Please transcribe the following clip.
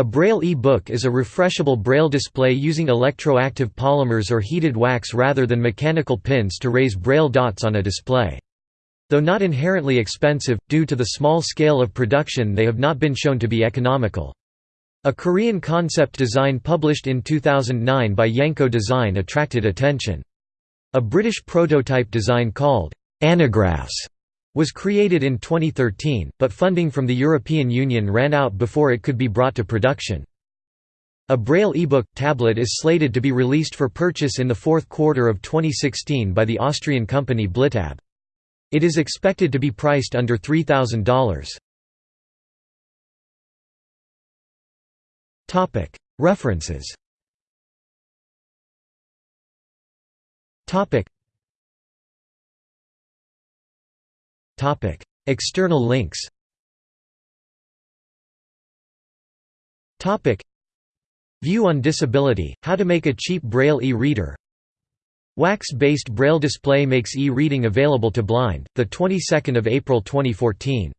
A Braille e-book is a refreshable Braille display using electroactive polymers or heated wax rather than mechanical pins to raise Braille dots on a display. Though not inherently expensive, due to the small scale of production they have not been shown to be economical. A Korean concept design published in 2009 by Yanko Design attracted attention. A British prototype design called Anagraphs was created in 2013, but funding from the European Union ran out before it could be brought to production. A Braille ebook tablet is slated to be released for purchase in the fourth quarter of 2016 by the Austrian company Blitab. It is expected to be priced under $3,000. References External links View on disability, how to make a cheap Braille e-reader Wax-based Braille display makes e-reading available to blind, the 22nd of April 2014